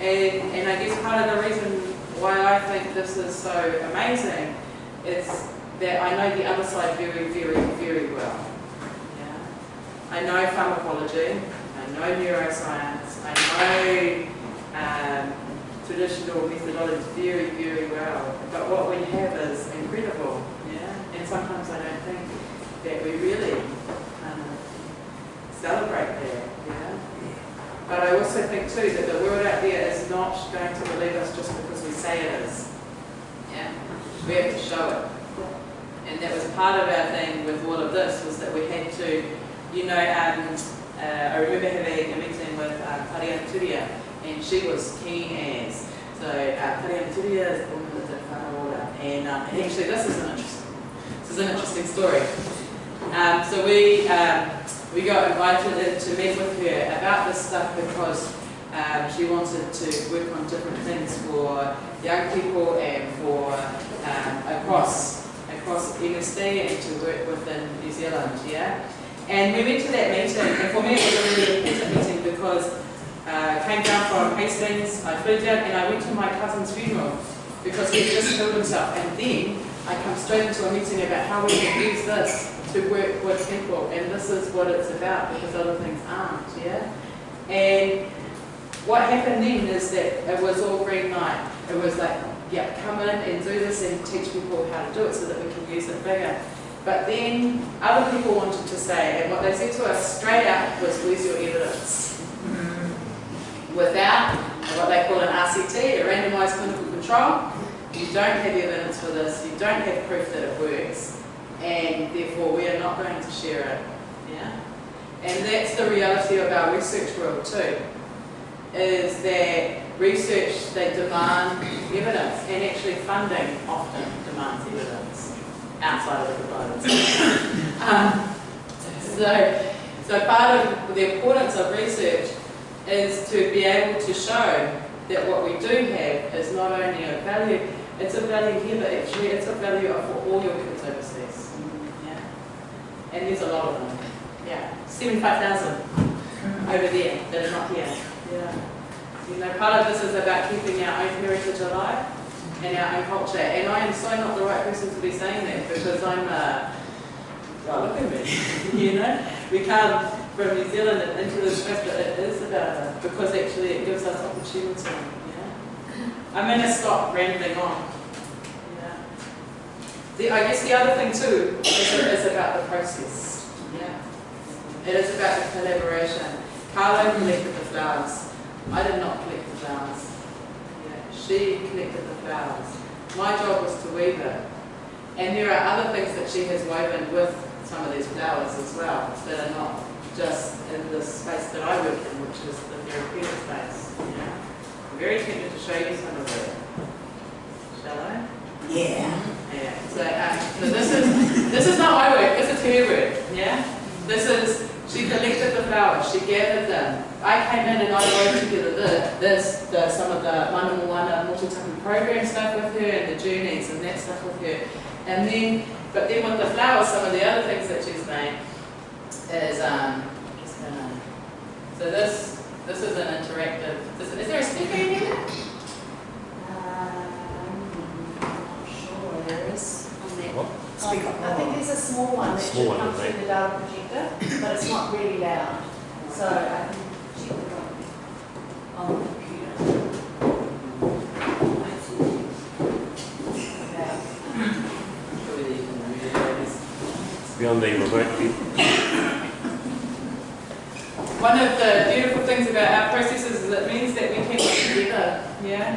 S1: And, and I guess part of the reason why I think this is so amazing is that I know the other side very, very, very well. Yeah. I know pharmacology, I know neuroscience, I know um, traditional methodology very, very well. But what we have is incredible. Yeah. And sometimes I don't think that we really celebrate that. Yeah. But I also think too that the world out there is not going to believe us just because we say it is. Yeah. We have to show it. And that was part of our thing with all of this was that we had to, you know, um, uh, I remember having a meeting with uh, Tariana Turia and she was keen as. So uh, Tariana Turia is the woman that's at Whānau Ora. And, um, and actually this is an interesting, this is an interesting story. Um, so we, um, we got invited in to meet with her about this stuff because um, she wanted to work on different things for young people and for um, across across MSD and to work within New Zealand, yeah. And we went to that meeting, and for me it was a really important meeting because uh, I came down from Hastings, I flew down and I went to my cousin's funeral because he had just killed himself. And then I come straight into a meeting about how we can use this to work with people, and this is what it's about because other things aren't, yeah? And what happened then is that it was all green light. It was like, yeah, come in and do this and teach people how to do it so that we can use it bigger. But then other people wanted to say, and what they said to us straight out was, where's your evidence? Without what they call an RCT, a randomized clinical control, you don't have evidence for this, you don't have proof that it works, and therefore we are not going to share it. Yeah? And that's the reality of our research world too, is that research, they demand evidence, and actually funding often demands evidence outside of the providers. um, so, so part of the importance of research is to be able to show that what we do have is not only a value, it's a value here, but actually it's a value for all your kids. And there's a lot of them. Yeah. 75,000 over there that are not here. Yeah. You know, part of this is about keeping our own heritage alive and our own culture. And I am so not the right person to be saying that because I'm uh, well, look at me. you know? We come from New Zealand and into this but it is about it because actually it gives us opportunity. Yeah? I'm going to stop rambling on. The, I guess the other thing too is, is about the process. Yeah. It is about the collaboration. Karlo collected the flowers. I did not collect the flowers. Yeah. She collected the flowers. My job was to weave it. And there are other things that she has woven with some of these flowers as well that are not just in the space that I work in, which is the therapeutic space. Yeah. I'm very tempted to show you some of it. Shall I?
S2: Yeah.
S1: Yeah. So, um, so this is this is not my work. This is her work. Yeah. This is she collected the flowers. She gathered them. I came in and I wove together the, this, the, some of the Mana Moana Motu Tapu program stuff with her and the journeys and that stuff with her. And then, but then with the flowers, some of the other things that she's made is um. So this this is an interactive. Is there a speaker in here?
S5: Um, I'm not sure there is on that.
S4: What?
S5: Speak up. I think there's a small one that
S6: Small
S5: should
S6: one,
S5: come through the data projector, but it's not really loud. So I can check it on, on the computer. Okay.
S1: Surely you can read it, ladies.
S6: Beyond the remote.
S1: One of the beautiful things about our processes is it means that we can work together, yeah?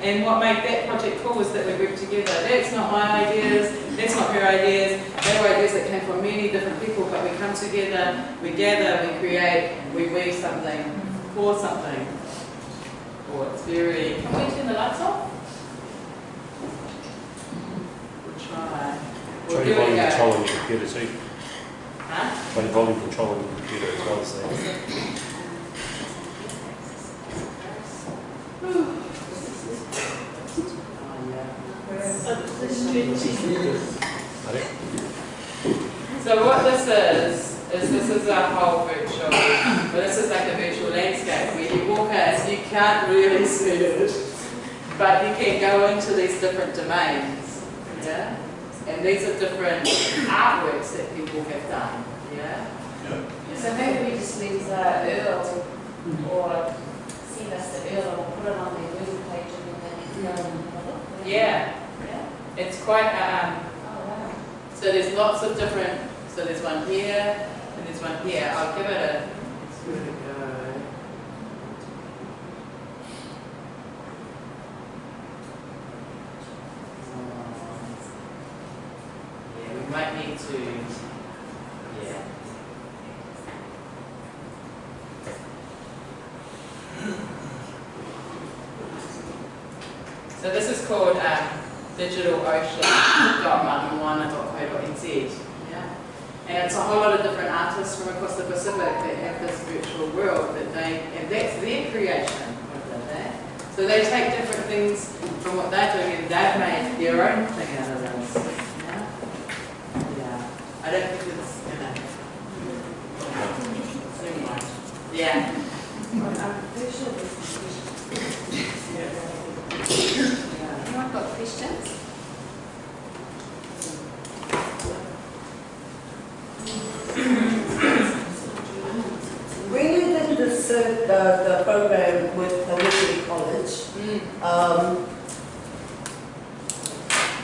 S1: Yeah. And what made that project cool was that we worked together. That's not my ideas, that's not her ideas, they were ideas that came from many different people, but we come together, we gather, we create, we weave something, for something. Or it's very, can we turn the lights off? We'll try. We'll
S6: Try
S1: give
S6: your volume control on your computer too.
S1: Huh?
S6: Try volume control on your computer as well, so.
S1: Yeah.
S3: So the stretching.
S6: I don't-
S1: So what this is, is this is a whole virtual, well, this is like a virtual landscape where you walk in, you can't really see it, but you can go into these different domains, yeah? And these are different artworks that people have done, yeah?
S5: So maybe we just leave uh, URL or send us the URL and we'll put it on their web page and then they can go and have a look.
S1: Yeah,
S5: Yeah?
S1: it's quite, um,
S5: Oh,
S1: so there's lots of different, so there's one here, and there's one here, I'll give it a, let's give it a go. Yeah, we might need to, yeah. So this is called um, digitalocean.mountainwana.co.nz. Yeah. And it's a whole lot of different artists from across the Pacific that have this virtual world that they, and that's their creation of that. So they take different things from what they're doing and they've made their own thing out of this. Yeah. Yeah. I don't think it's, you know, too much. Yeah.
S5: Well, I'm pretty sure there's some questions.
S1: Yeah.
S5: Anyone got questions?
S7: When you did this, uh, the, the program with the Wesley College,
S1: Mm.
S7: um,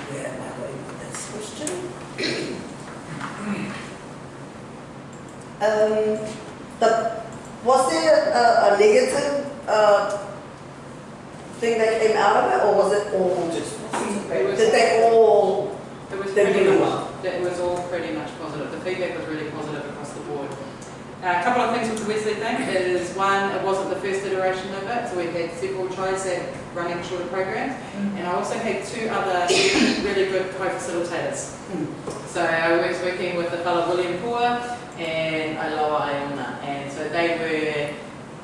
S7: where am I going with this question? Um, the, was there a, a negative, uh, thing that came out of it, or was it all just,
S1: It was-
S7: did they all,
S1: It was
S7: They
S1: pretty
S7: really
S1: much,
S7: well.
S1: that was all pretty much positive. The feedback was really positive across the board. Uh, a couple of things with the Wesley thing is one, it wasn't the first iteration of it, so we had several tries at running shorter programs. And I also had two other really good co-facilitators. So I was working with a fellow William Pua and Aloha Iona, and so they were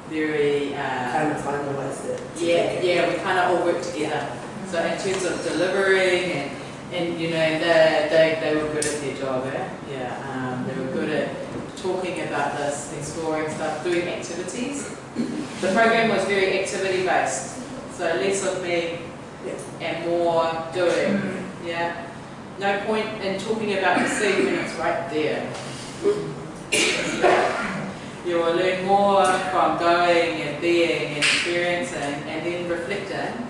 S1: very, uh,
S7: kind of finalized it?
S1: yeah, yeah, we kind of all worked together. So in terms of delivering and, and you know, they, they, they were good at their job, eh? Yeah, um, they were good at talking about this, exploring stuff, doing activities. The program was very activity based, so less of me and more doing, yeah. No point in talking about the sea when it's right there. You will learn more from going and being and experiencing and then reflecting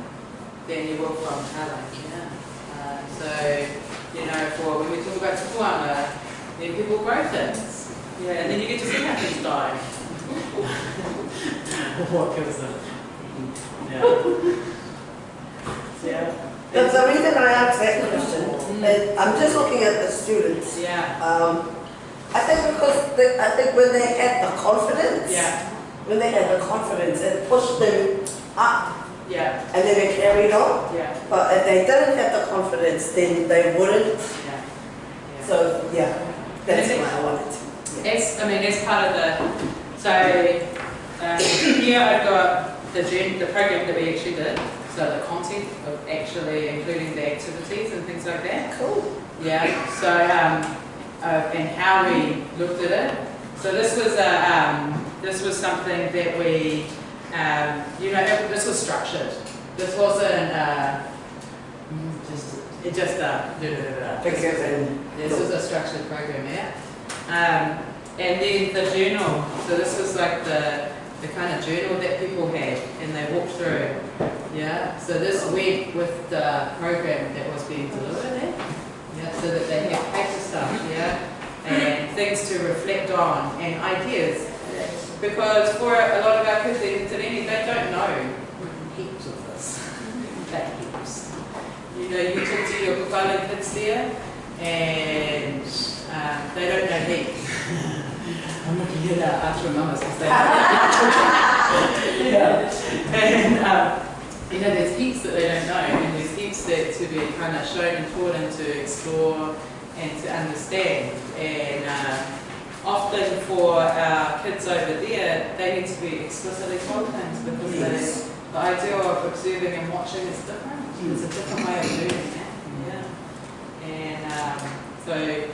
S1: than you will from telling. Yeah. Uh, so, you know, for when we talk about tupuanga, then people grow things. Yeah, and then you get to see how things die. what gives them? Yeah. Yeah.
S7: The, the reason I asked that question,
S1: Mm.
S7: is I'm just looking at the students.
S1: Yeah.
S7: Um, I think because they, I think when they had the confidence,
S1: Yeah.
S7: when they had the confidence, it pushed them up
S1: Yeah.
S7: and then they carried on.
S1: Yeah.
S7: But if they didn't have the confidence, then they wouldn't.
S1: Yeah. yeah.
S7: So yeah, that's why I wanted to. Yeah.
S1: As, I mean, as part of the, so, um, here I've got the the program that we actually did, so the content of actually including the activities and things like that.
S7: Cool.
S1: Yeah, so, um, uh, and how we looked at it. So this was a, um, this was something that we, um, you know, it- this was structured. This wasn't, uh, just It just, uh, da, da, da, da.
S7: Figures and.
S1: This was a structured program, yeah. Um, and then the journal, so this was like the, the kind of journal that people had and they walked through, yeah. So this went with the program that was being delivered, eh? Yeah, so that they had paper stuff, yeah, and things to reflect on and ideas. Because for a lot of our kids in Tanini, they don't know heaps of this, that heaps. You know, you talk to your Kupala kids there, and um, they don't know heaps. I'm looking at our Archer mamas because they yeah. And, um, you know, there's heaps that they don't know, and there's heaps that to be kind of shown and taught and to explore and to understand. And um, often for our kids over there, they need to be explicitly told things because
S7: Yes.
S1: they, the idea of observing and watching is different. It's a different way of doing it. Yeah. And um, so,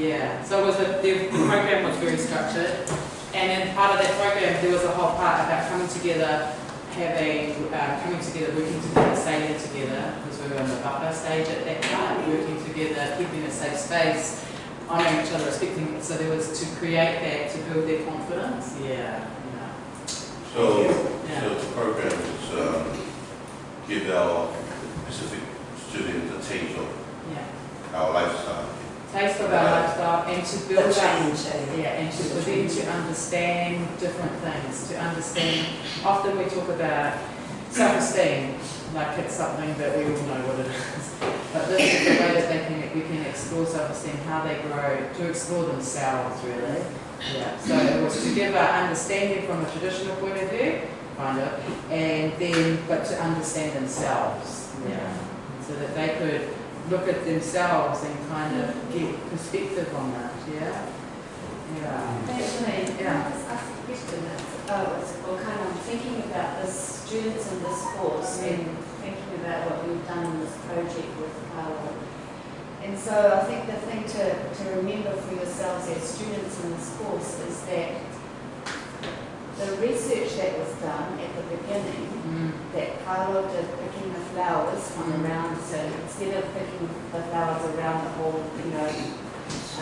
S1: yeah. So it was a, the program was very structured. And then part of that program, there was a whole part about coming together, having, uh, coming together, working together, sailing together, because we were in the buffer stage at that time, working together, keeping a safe space, honouring each other, respecting, so there was to create that, to build their confidence. Yeah, yeah.
S8: So,
S1: Yeah.
S8: so the program is, um, give our Pacific students a taste of
S1: Yeah.
S8: our lifestyle.
S1: Taste of our lifestyle and to build
S7: The
S1: up
S7: change, eh?
S1: Yeah, and to, for them to understand different things, to understand, often we talk about self-esteem, like it's something that we all know what it is. But this is the way that they can, we can explore self-esteem, how they grow, to explore themselves really. Yeah, so it was to give our understanding from a traditional point of view, kind of, and then, but to understand themselves. Yeah, so that they could look at themselves and kind of get perspective on that, yeah? Yeah.
S5: Actually,
S1: Yeah.
S5: I just ask a question? That's, oh, it's, kind of thinking about the students in this course mm. and thinking about what we've done in this project with Karlo. And so I think the thing to, to remember for yourselves as students in this course is that the research that was done at the beginning
S1: Mm.
S5: that Karlo did picking the flowers from
S1: Mm.
S5: around, so instead of picking the flowers around the whole, you know,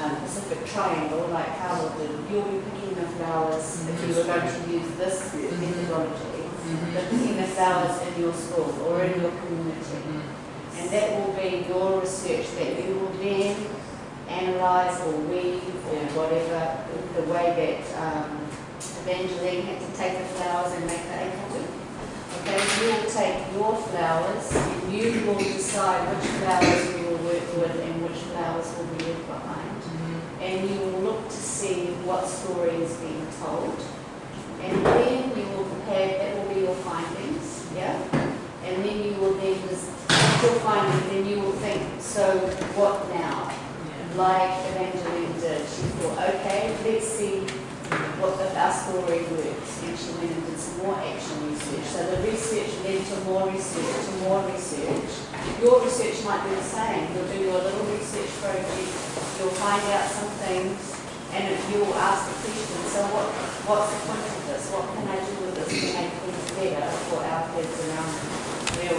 S5: um, Pacific Triangle like Karlo did, you'll be picking the flowers if you were going to use this methodology,
S1: Mhm.
S5: but picking the flowers in your school or in your community. And that will be your research that you will then analyse or weave or
S1: Yeah.
S5: whatever, the way that um, Evangeline had to take the flowers and make the akatu. Okay, you will take your flowers and you will decide which flowers you will work with and which flowers will be left behind.
S1: Mhm.
S5: And you will look to see what story is being told. And then you will have, that will be your findings, yeah? And then you will then, your findings, then you will think, so what now?
S1: Yeah.
S5: Like Evangeline did, she thought, okay, let's see what the, story works. Went and did some more action research. So the research led to more research, to more research. Your research might be the same. You'll do your little research project, you'll find out some things, and you'll ask the question, so what, what's the point of this? What can I do with this to make things better for our kids around me? We'll